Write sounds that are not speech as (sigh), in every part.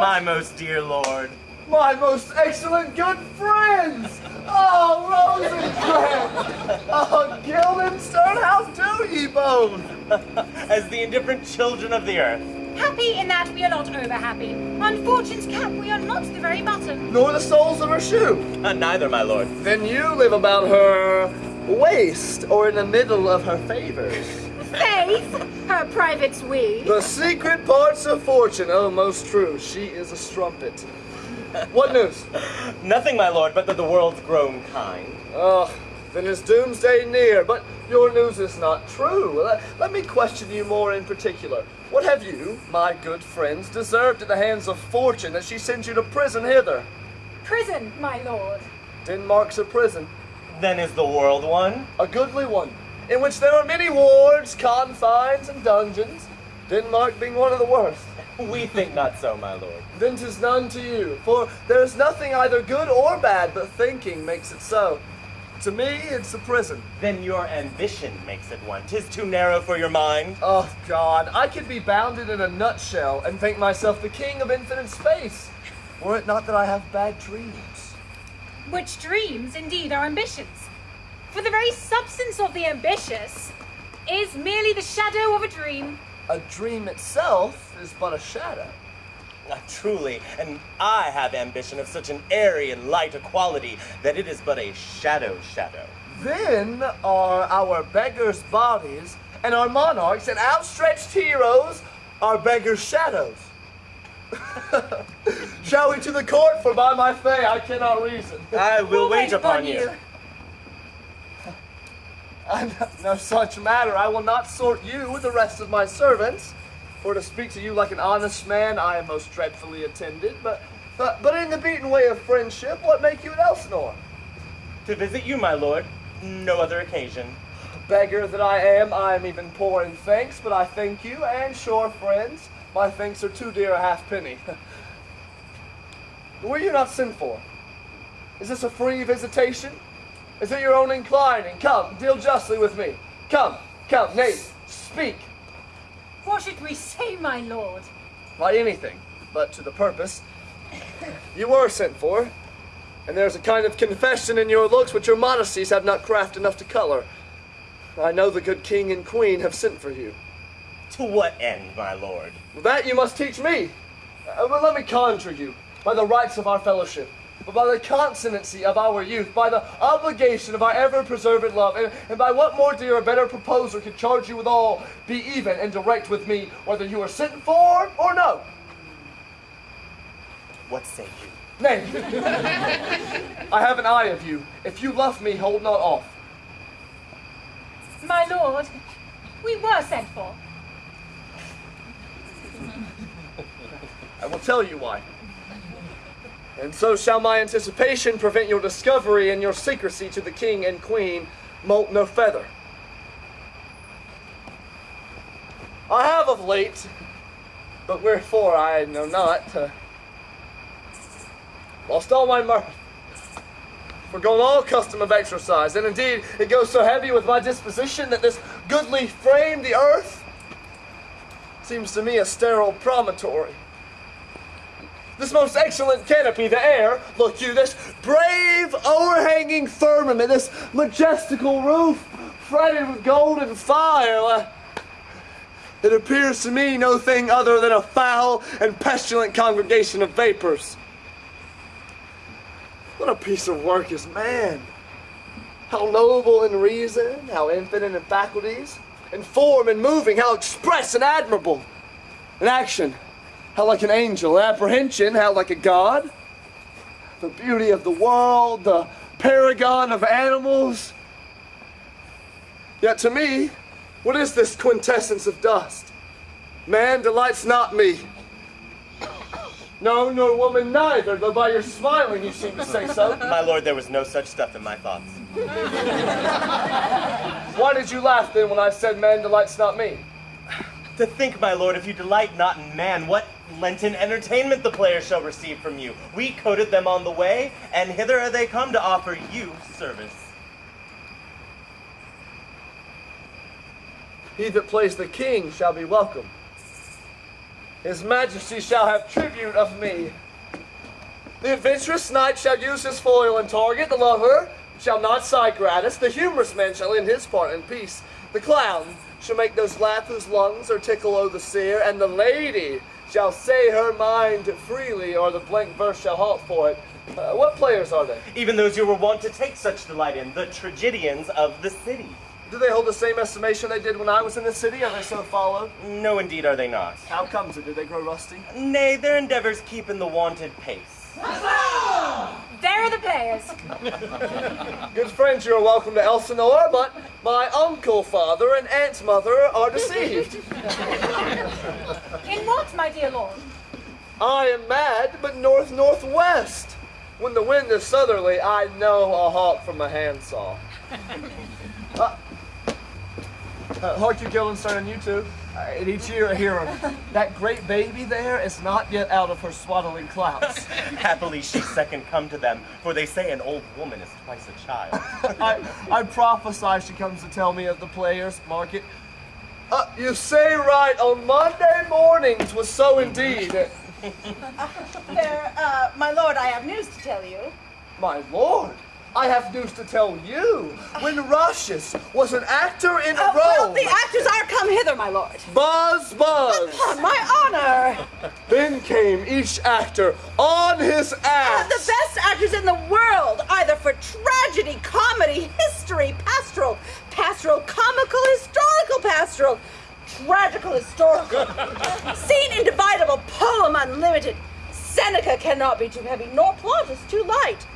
My most dear lord. My most excellent good friends! Oh, Rosencrantz! Oh, Guildenstern, how do ye both? (laughs) As the indifferent children of the earth. Happy in that we are not over happy. On fortune's cap we are not the very button. Nor the soles of her shoe. Uh, neither, my lord. Then you live about her waist or in the middle of her favors. Faith, her private's we. The secret parts of fortune, oh, most true. She is a strumpet. What news? Nothing, my lord, but that the world's grown kind. Oh, then is doomsday near, but your news is not true. Let, let me question you more in particular. What have you, my good friends, deserved at the hands of fortune that she sends you to prison hither? Prison, my lord. Denmark's a prison, Then is the world one? a goodly one, in which there are many wards, confines, and dungeons, Denmark being one of the worst. (laughs) We think not so, my lord. Then 'tis none to you, for there is nothing either good or bad, but thinking makes it so. To me, it's a prison. Then your ambition makes it one. Tis too narrow for your mind. Oh God, I could be bounded in a nutshell and think myself the king of infinite space, were it not that I have bad dreams. Which dreams indeed are ambitions. For the very substance of the ambitious is merely the shadow of a dream. A dream itself is but a shadow. Ah, truly, and I have ambition of such an airy and light a quality that it is but a shadow shadow. Then are our beggars' bodies, and our monarchs and outstretched heroes are beggars' shadows. (laughs) Shall we to the court? For by my fay I cannot reason. I will We'll wait upon you. I'm no such matter. I will not sort you with the rest of my servants. For to speak to you like an honest man, I am most dreadfully attended. But, but, but in the beaten way of friendship, what make you at Elsinore? To visit you, my lord. No other occasion. Beggar that I am, I am even poor in thanks, but I thank you, and sure friends, my thanks are too dear a halfpenny. (laughs) Were you not sent for? Is this a free visitation? Is it your own inclining? Come, deal justly with me. Come, come, nay, speak. What should we say, my lord? By anything, but to the purpose. You were sent for, and there's a kind of confession in your looks which your modesties have not craft enough to color. I know the good king and queen have sent for you. To what end, my lord? That you must teach me. Uh, but let me conjure you, by the rights of our fellowship, but by the consonancy of our youth, by the obligation of our ever-preserved love, and, and by what more dear or better proposer could charge you withal, be even and direct with me, whether you are sent for or no. What say you? Nay, (laughs) I have an eye of you. If you love me, hold not off. My lord, we were sent for. I will tell you why. And so shall my anticipation prevent your discovery and your secrecy to the king and queen moult no feather. I have of late, but wherefore I know not, uh, lost all my mirth, forgone all custom of exercise, and indeed it goes so heavy with my disposition that this goodly frame, the earth, seems to me a sterile promontory. This most excellent canopy, the air, look you, this brave overhanging firmament, this majestical roof, fretted with golden fire. It appears to me no thing other than a foul and pestilent congregation of vapors. What a piece of work is man! How noble in reason, how infinite in faculties, in form and moving, how express and admirable. In action, how like an angel, apprehension, how like a god. The beauty of the world, the paragon of animals. Yet to me, what is this quintessence of dust? Man delights not me. No, nor woman neither, though by your smiling you seem to say so. My lord, there was no such stuff in my thoughts. Why did you laugh then when I said man delights not me? To think, my lord, if you delight not in man, what Lenten entertainment the players shall receive from you. We coted them on the way, and hither are they come to offer you service. He that plays the king shall be welcome. His majesty shall have tribute of me. The adventurous knight shall use his foil and target. The lover shall not sigh gratis. The humorous man shall end his part in peace. The clown shall make those laugh whose lungs are tickle o' the sere. And the lady shall say her mind freely, or the blank verse shall halt for it. Uh, what players are they? Even those you were wont to take such delight in, the tragedians of the city. Do they hold the same estimation they did when I was in the city? Are they so followed? No, indeed, are they not. How comes it? Do they grow rusty? Nay, their endeavors keep in the wonted pace. There are the players. (laughs) Good friends, you are welcome to Elsinore, but my uncle father and aunt mother are deceived. In what, my dear lord? I am mad, but north northwest. When the wind is southerly, I know a hawk from a handsaw. (laughs) uh, uh, hark you, Guildenstern, and you too. Uh, and each year I hear her. That great baby there is not yet out of her swaddling clouds. (laughs) Happily she second come to them, for they say an old woman is twice a child. (laughs) I, I prophesy she comes to tell me of the players' market. Uh, you say right, on Monday mornings was so indeed. (laughs) There, uh, my lord, I have news to tell you. My lord, I have news to tell you. When Roscius was an actor in Uh, Rome, well, the actors are come hither, my lord. buzz buzz, (laughs) On oh, my honor. then came each actor on his ass. the best actors in the world, either for tragedy, comedy, history, pastoral, pastoral, comical, historical, pastoral, tragical, historical, (laughs) scene individable, poem unlimited. Seneca cannot be too heavy, nor Plautus too light.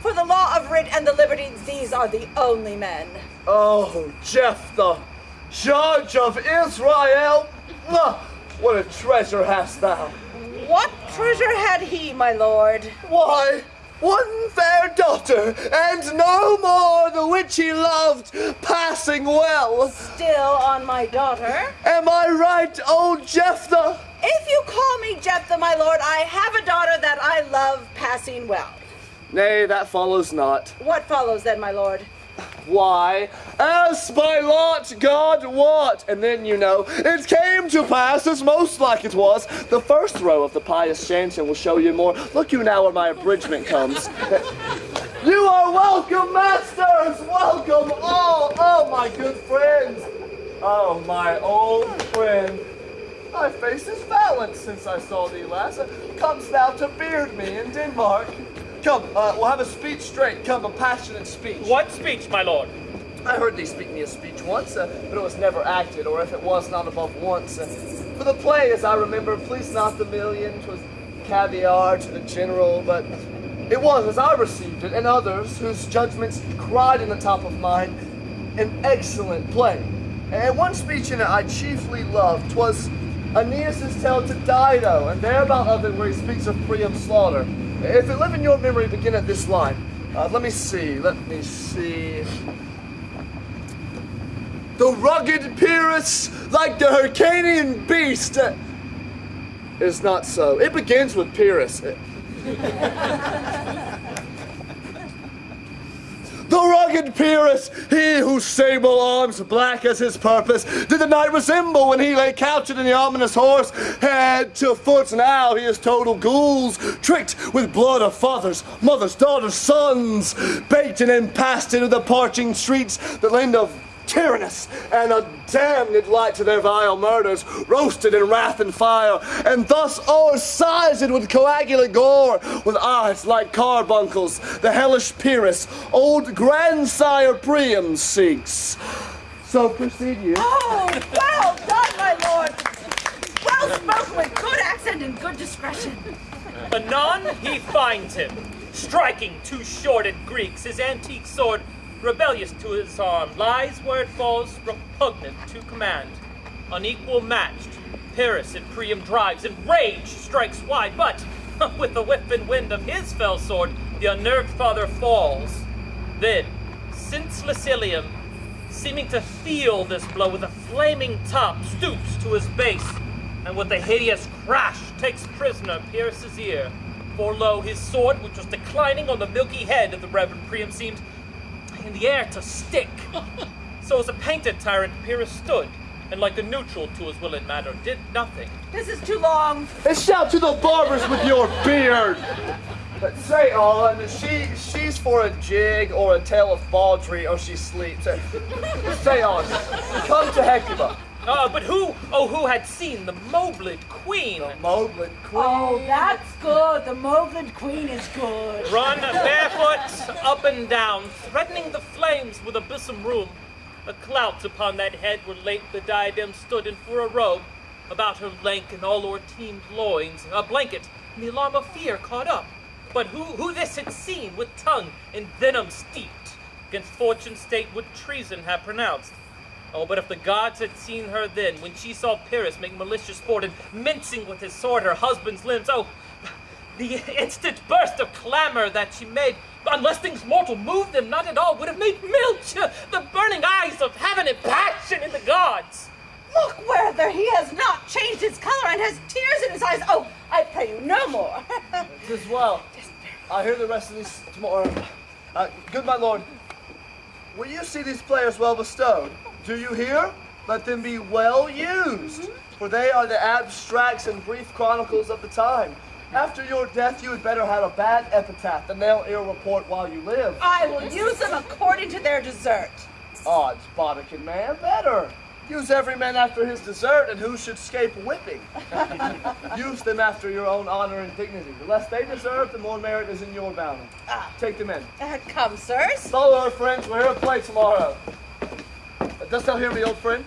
For the law of writ and the liberties, these are the only men. Oh, Jephthah, judge of Israel, ah, what a treasure hast thou. What treasure had he, my lord? Why, one fair daughter, and no more, the which he loved passing well. Still on my daughter? Am I right, old Jephthah? If you call me Jephthah, my lord, I have a daughter that I love passing well. Nay, that follows not. What follows then, my lord? Why, as by lot God wot, and then you know, it came to pass as most like it was. The first row of the pious chanting will show you more. Look you now where my abridgment comes. (laughs) You are welcome, masters! Welcome all, all my good friends! Oh, my old friend. Thy face is balanced since I saw thee last. Comes thou to beard me in Denmark? Come, uh, we'll have a speech straight. Come, a passionate speech. What speech, my lord? I heard thee speak me a speech once, uh, but it was never acted, or if it was, not above once. Uh, for the play, as I remember, please not the million, 'twas caviar to the general, but it was, as I received it, and others whose judgments cried in the top of mine, an excellent play. And one speech in it I chiefly loved, 'twas Aeneas' tale to Dido, and thereabout of it where he speaks of Priam's slaughter. If it live in your memory, begin at this line. Uh, let me see, let me see. The rugged Pyrrhus, like the Hyrcanian beast. uh, is not so. It begins with Pyrrhus. (laughs) The rugged Pyrrhus, he whose sable arms, black as his purpose, did the knight resemble when he lay couched in the ominous horse, head to foot. Now he is total gules, tricked with blood of fathers, mothers, daughters, sons, baked and then passed into the parching streets that lend of tyrannous and a damned light to their vile murders, roasted in wrath and fire, and thus o'ersized with coagulate gore, with eyes like carbuncles, the hellish Pyrrhus, old grandsire Priam seeks. So proceed you. Oh, well done, my lord. Well spoken with good accent and good discretion. Anon he finds him, striking two shorted Greeks, his antique sword rebellious to his arm, lies where it falls, repugnant to command. Unequal matched, Pyrrhus and Priam drives, and rage strikes wide, but (laughs) with the whip and wind of his fell sword, the unnerved father falls. Then, senseless Ilium, seeming to feel this blow with a flaming top, stoops to his base, and with a hideous crash takes prisoner Pyrrhus' ear. For lo, his sword, which was declining on the milky head of the Reverend Priam, seemed in the air to stick. (laughs) so as a painted tyrant, Pyrrhus stood, and like a neutral to his will and matter, did nothing. This is too long. And shout to the barbers with your beard. But say on, she she's for a jig or a tale of baldry or she sleeps. Say on, come to Hecuba. Uh, but who, oh, who had seen the Mobled Queen The Mobled Queen. Oh, that's good. The Mobled Queen is good. run barefoot up and down, threatening the flames with a bosom room? A clout upon that head where late the diadem stood, and for a robe about her lank and all o'er-teamed loins, a blanket, and the alarm of fear caught up. But who, who this had seen, with tongue in venom steeped, against fortune's state would treason have pronounced? Oh, but if the gods had seen her then, when she saw Pyrrhus make malicious sport and mincing with his sword her husband's limbs, oh, the instant burst of clamor that she made, unless things mortal moved them not at all, would have made milch uh, the burning eyes of heaven and passion in the gods. Look whether he has not changed his color and has tears in his eyes. Oh, I pray you no more. (laughs) As well. I'll hear the rest of these tomorrow. Uh, good my lord, will you see these players well bestowed? Do you hear? Let them be well used, for they are the abstracts and brief chronicles of the time. After your death, you had better have a bad epitaph than they'll ill report while you live. I will use them according to their desert. Odds, Bodkin man, better. Use every man after his desert, and who should escape whipping? (laughs) Use them after your own honor and dignity. The less they deserve, the more merit is in your bounty. Ah. Take them in. Uh, come, sirs. Follow our friends. We're here to play tomorrow. Uh, dost thou hear me, old friend?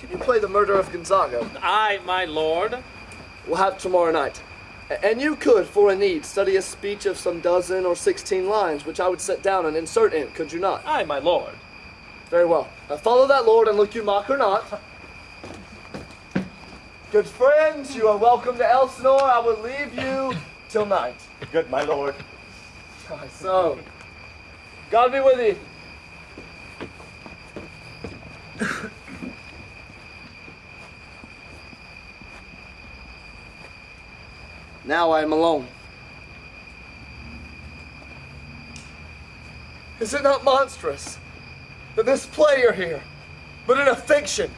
Can you play the murder of Gonzago? Aye, my lord. We'll have tomorrow night. And you could, for a need, study a speech of some dozen or sixteen lines, which I would set down and insert in, could you not? Aye, my lord. Very well. Now follow that lord and look you mock or not. Good friends, you are welcome to Elsinore. I will leave you till night. Good, my lord. So, God be with you. now I am alone. Is it not monstrous that this player here, but in a fiction,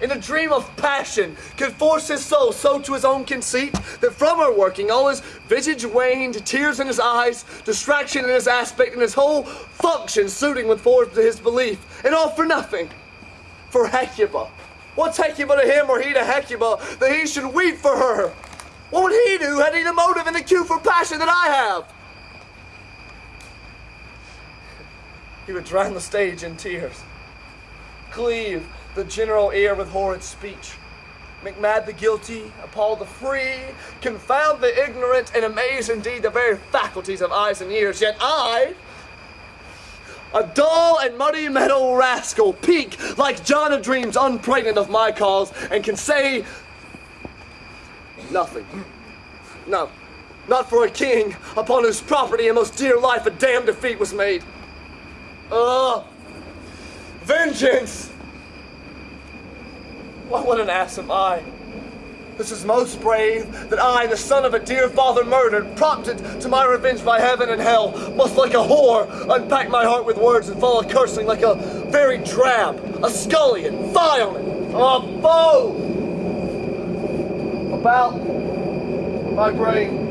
in a dream of passion, could force his soul so to his own conceit that from her working all his visage waned, tears in his eyes, distraction in his aspect, and his whole function suiting with form to his belief, and all for nothing? For Hecuba. What's Hecuba to him or he to Hecuba that he should weep for her? What would he do had he the motive and the cue for passion that I have? He would drown the stage in tears, cleave the general ear with horrid speech, make mad the guilty, appall the free, confound the ignorant, and amaze indeed the very faculties of eyes and ears. Yet I, a dull and muddy meadow rascal, peak like John of Dreams, unpregnant of my cause, and can say nothing. No, not for a king upon whose property and most dear life a damned defeat was made. Ugh! Vengeance! What, what an ass am I! This is most brave that I, the son of a dear father murdered, prompted to my revenge by heaven and hell, must like a whore unpack my heart with words and fall a cursing like a very drab, a scullion, violent, a foe! About my brain.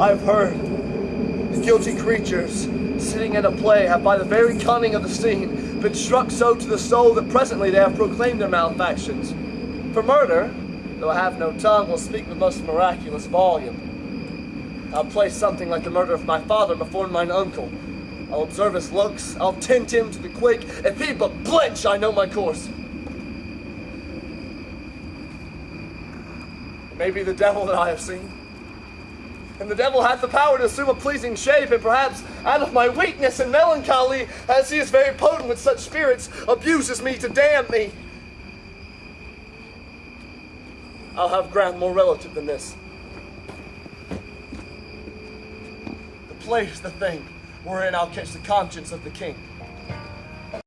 I've heard the guilty creatures sitting at a play have by the very cunning of the scene been struck so to the soul that presently they have proclaimed their malefactions. For murder, though I have no tongue, will speak with most miraculous volume. I'll place something like the murder of my father before mine uncle. I'll observe his looks, I'll tint him to the quick. If he but blench, I know my course. It may be the devil that I have seen. And the devil hath the power to assume a pleasing shape, and perhaps out of my weakness and melancholy, as he is very potent with such spirits, abuses me to damn me. I'll have ground more relative than this. The play's the thing wherein I'll catch the conscience of the king.